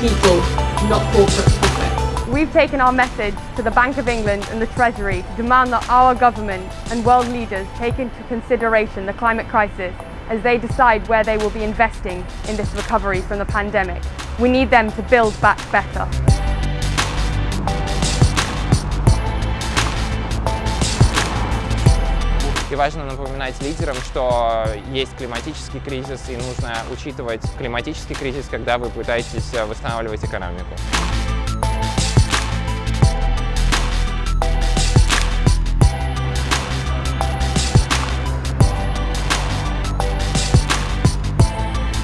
people, not corporate profit. We've taken our message to the Bank of England and the Treasury to demand that our government and world leaders take into consideration the climate crisis as they decide where they will be investing in this recovery from the pandemic. We need them to build back better. И важно напоминать лидерам, что есть климатический кризис и нужно учитывать климатический кризис, когда вы пытаетесь восстанавливать экономику.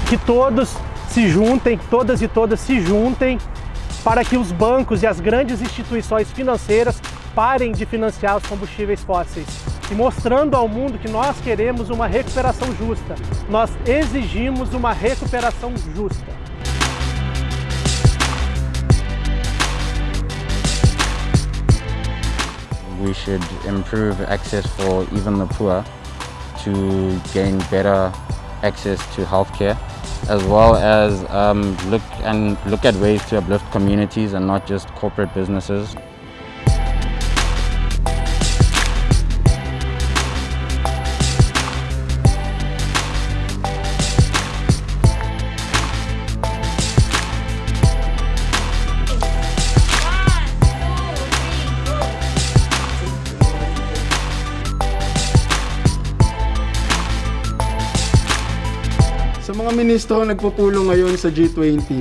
que todos se juntem, todas e todas se juntem para que os bancos e as grandes instituições financeiras parem de financiar os combustíveis fósseis e mostrando ao mundo que nós queremos uma recuperação justa. Nós exigimos uma recuperação justa. We should improve access for even the poor to gain better access to healthcare as well as um, look and look at ways to uplift communities and not just corporate businesses. Sa mga ministro nagpupulong ngayon sa G20,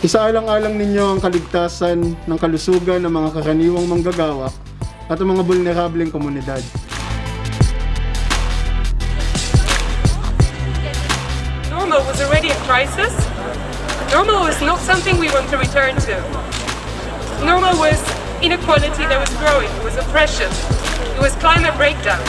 isaalang-alang ninyo ang kaligtasan ng kalusugan ng mga karaniwang manggagawa at ang mga vulnerableng komunidad. Normal was already a crisis. Normal was not something we want to return to. Normal was inequality that was growing, it was oppression, it was climate breakdown.